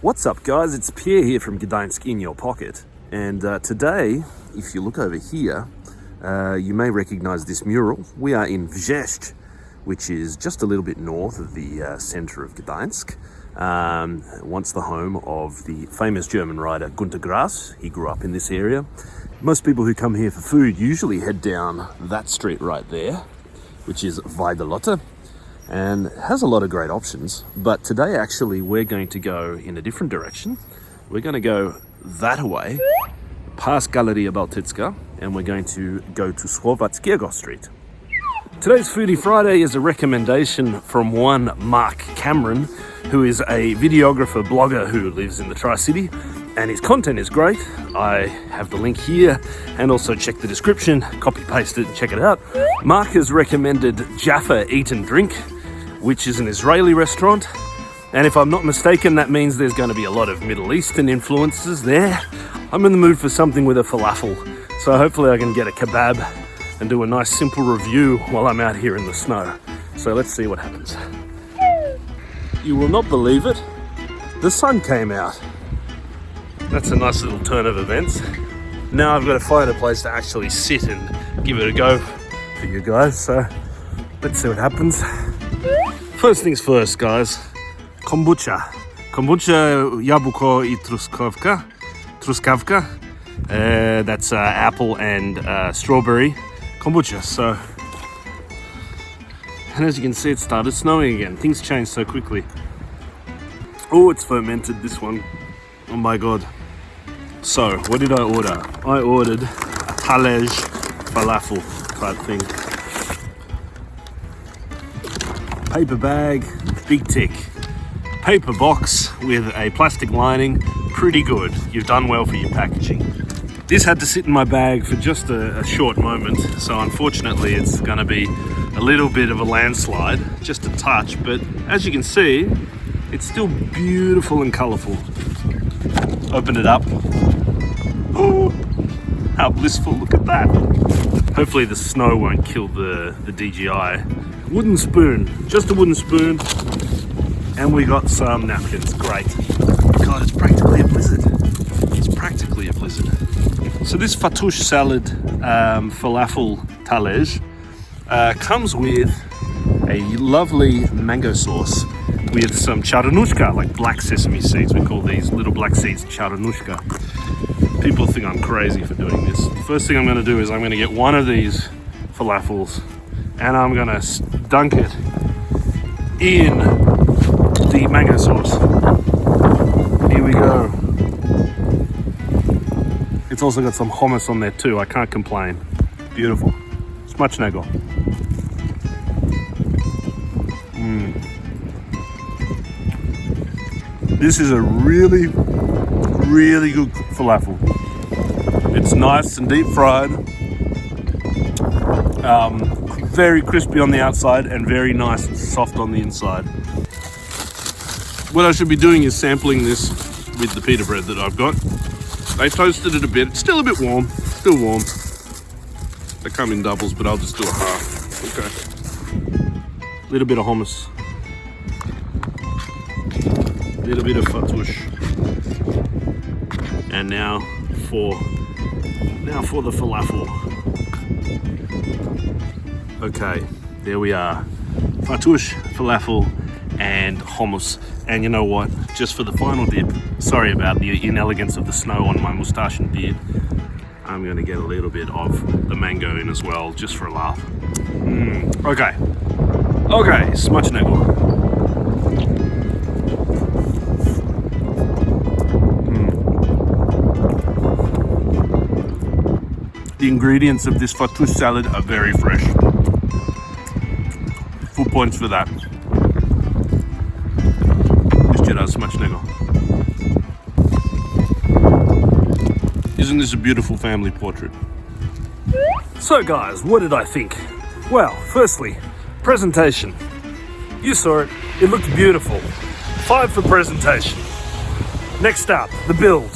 What's up guys, it's Pierre here from Gdańsk in your pocket and uh, today, if you look over here, uh, you may recognize this mural. We are in Wrzeszcz, which is just a little bit north of the uh, center of Gdańsk. Um, once the home of the famous German writer Gunter Grass. He grew up in this area. Most people who come here for food usually head down that street right there, which is Wajdeloty and has a lot of great options. But today, actually, we're going to go in a different direction. We're going to go that way, past Galeria Bałtycka, and we're going to go to Słowackiego Street. Today's Foodie Friday is a recommendation from one Mark Cameron, who is a videographer blogger who lives in the Tri-City and his content is great. I have the link here and also check the description, copy paste it and check it out. Mark has recommended Jaffa Eat and Drink, which is an Israeli restaurant. And if I'm not mistaken, that means there's going to be a lot of Middle Eastern influences there. I'm in the mood for something with a falafel, so hopefully I can get a kebab and do a nice simple review while I'm out here in the snow. So let's see what happens. You will not believe it, the sun came out. That's a nice little turn of events. Now I've got to find a place to actually sit and give it a go for you guys, so let's see what happens. First things first, guys. Kombucha. Kombucha, jabłko i truskawka. Truskawka. Uh, that's uh, apple and uh, strawberry kombucha. So, and as you can see, it started snowing again. Things change so quickly. Oh, it's fermented, this one. Oh my god. So, what did I order? I ordered a talerz falafel type thing. Paper bag, big tick. Paper box with a plastic lining, pretty good. You've done well for your packaging. This had to sit in my bag for just a, a short moment, so unfortunately it's gonna be a little bit of a landslide, just a touch, but as you can see, it's still beautiful and colorful. Open it up. Oh, how blissful, look at that. Hopefully the snow won't kill the, the DJI. Wooden spoon, just a wooden spoon. And we got some napkins, great. God, it's practically a blizzard. It's practically a blizzard. So this fattoush salad um, falafel talerz uh, comes with a lovely mango sauce with some czarnuszka, like black sesame seeds. We call these little black seeds czarnuszka. People think I'm crazy for doing this. The first thing I'm gonna do is I'm gonna get one of these falafels and I'm gonna dunk it in the mango sauce. Here we go. It's also got some hummus on there too. I can't complain. Beautiful. Smacznego. Mm. This is a really, really good falafel. It's nice and deep fried. Um, very crispy on the outside and very nice and soft on the inside. What I should be doing is sampling this with the pita bread that I've got. I toasted it a bit. It's still a bit warm. Still warm. They come in doubles, but I'll just do a half. Okay. Little bit of hummus. Little bit of fattoush. And now for now for the falafel. Okay, there we are. Fattoush, falafel, and hummus. And you know what? Just for the final dip, sorry about the inelegance of the snow on my moustache and beard. I'm gonna get a little bit of the mango in as well, just for a laugh. Mm, okay. Okay, smacznego. The ingredients of this fattoush salad are very fresh. Points for that. Jeszcze raz smacznego. Isn't this a beautiful family portrait? So guys, what did I think? Well, firstly, presentation. You saw it, it looked beautiful. Five for presentation. Next up, the build.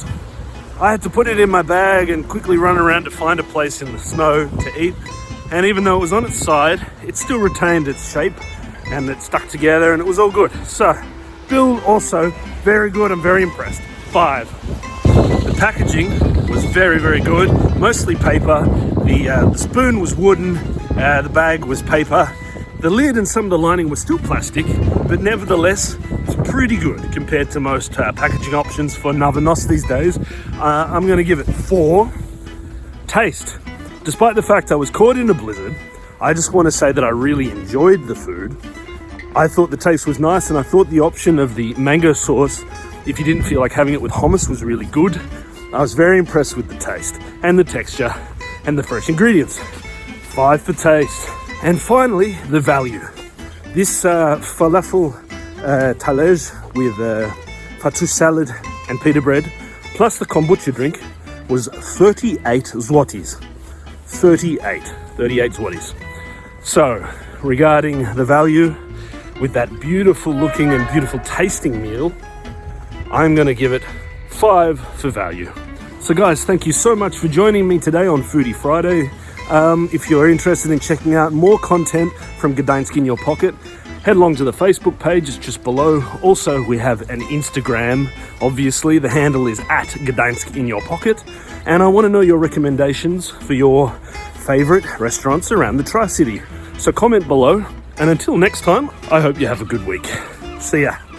I had to put it in my bag and quickly run around to find a place in the snow to eat. And even though it was on its side, it still retained its shape and it stuck together and it was all good. So build also very good. I'm very impressed. Five. The packaging was very, very good. Mostly paper. The, uh, the spoon was wooden. Uh, the bag was paper. The lid and some of the lining was still plastic, but nevertheless, it's pretty good compared to most uh, packaging options for na wynos these days. Uh, I'm going to give it four. Taste. Despite the fact I was caught in a blizzard, I just want to say that I really enjoyed the food. I thought the taste was nice, and I thought the option of the mango sauce, if you didn't feel like having it with hummus, was really good. I was very impressed with the taste and the texture and the fresh ingredients. Five for taste. And finally, the value. This uh, falafel uh, with uh, fattoush salad and pita bread, plus the kombucha drink, was 38 zlotys. 38, 38 zlotys. So, regarding the value, with that beautiful looking and beautiful tasting meal, I'm to give it five for value. So, guys, thank you so much for joining me today on Foodie Friday. Um, if you're interested in checking out more content from Gdańsk in your pocket, head along to the Facebook page, it's just below. Also, we have an Instagram, obviously. The handle is at Gdańsk in your pocket. And I want to know your recommendations for your favorite restaurants around the Tri City. So, comment below. And until next time, I hope you have a good week. See ya.